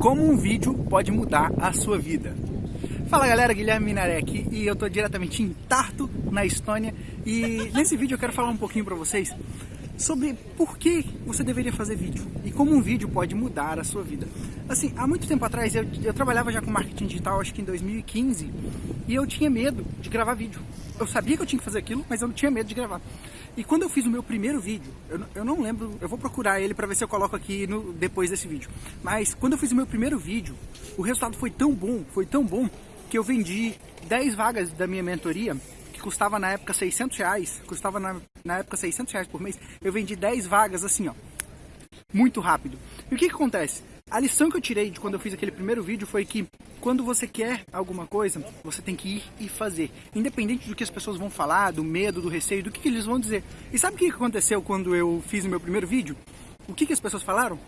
Como um vídeo pode mudar a sua vida. Fala galera, Guilherme Minaré aqui e eu tô diretamente em Tartu, na Estônia e nesse vídeo eu quero falar um pouquinho pra vocês sobre por que você deveria fazer vídeo e como um vídeo pode mudar a sua vida. Assim, há muito tempo atrás eu, eu trabalhava já com marketing digital, acho que em 2015, e eu tinha medo de gravar vídeo. Eu sabia que eu tinha que fazer aquilo, mas eu não tinha medo de gravar. E quando eu fiz o meu primeiro vídeo, eu, eu não lembro, eu vou procurar ele para ver se eu coloco aqui no, depois desse vídeo. Mas quando eu fiz o meu primeiro vídeo, o resultado foi tão bom, foi tão bom, que eu vendi 10 vagas da minha mentoria que custava na época 600 reais, custava na, na época 600 reais por mês, eu vendi 10 vagas assim, ó, muito rápido. E o que que acontece? A lição que eu tirei de quando eu fiz aquele primeiro vídeo foi que quando você quer alguma coisa, você tem que ir e fazer. Independente do que as pessoas vão falar, do medo, do receio, do que, que eles vão dizer. E sabe o que aconteceu quando eu fiz o meu primeiro vídeo? O que, que as pessoas falaram?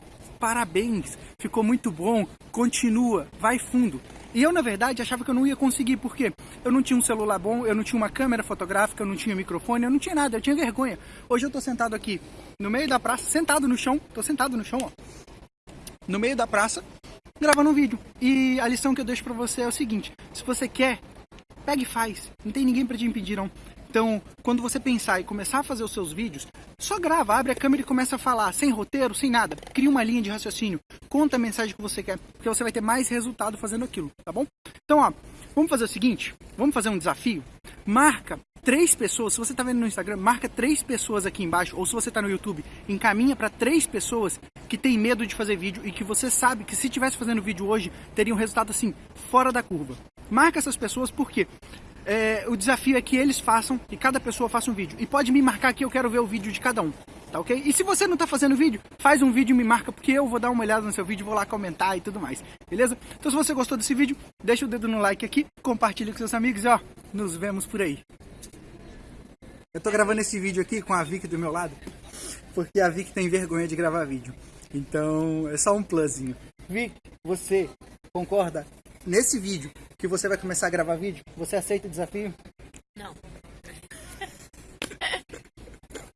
Parabéns, ficou muito bom, continua, vai fundo. E eu, na verdade, achava que eu não ia conseguir, porque eu não tinha um celular bom, eu não tinha uma câmera fotográfica, eu não tinha microfone, eu não tinha nada, eu tinha vergonha. Hoje eu tô sentado aqui no meio da praça, sentado no chão, tô sentado no chão, ó, no meio da praça, gravando um vídeo. E a lição que eu deixo pra você é o seguinte, se você quer, pega e faz, não tem ninguém pra te impedir não. Então, quando você pensar e começar a fazer os seus vídeos, só grava, abre a câmera e começa a falar, sem roteiro, sem nada. Cria uma linha de raciocínio, conta a mensagem que você quer, porque você vai ter mais resultado fazendo aquilo, tá bom? Então, ó, vamos fazer o seguinte, vamos fazer um desafio? Marca três pessoas, se você está vendo no Instagram, marca três pessoas aqui embaixo, ou se você está no YouTube, encaminha para três pessoas que tem medo de fazer vídeo e que você sabe que se tivesse fazendo vídeo hoje, teria um resultado assim, fora da curva. Marca essas pessoas porque é, o desafio é que eles façam e cada pessoa faça um vídeo. E pode me marcar que eu quero ver o vídeo de cada um, tá ok? E se você não tá fazendo vídeo, faz um vídeo e me marca, porque eu vou dar uma olhada no seu vídeo, vou lá comentar e tudo mais, beleza? Então se você gostou desse vídeo, deixa o dedo no like aqui, compartilha com seus amigos e ó, nos vemos por aí. Eu tô gravando esse vídeo aqui com a Vicky do meu lado, porque a Vicky tem vergonha de gravar vídeo. Então é só um plusinho. Vicky, você concorda nesse vídeo que você vai começar a gravar vídeo, você aceita o desafio?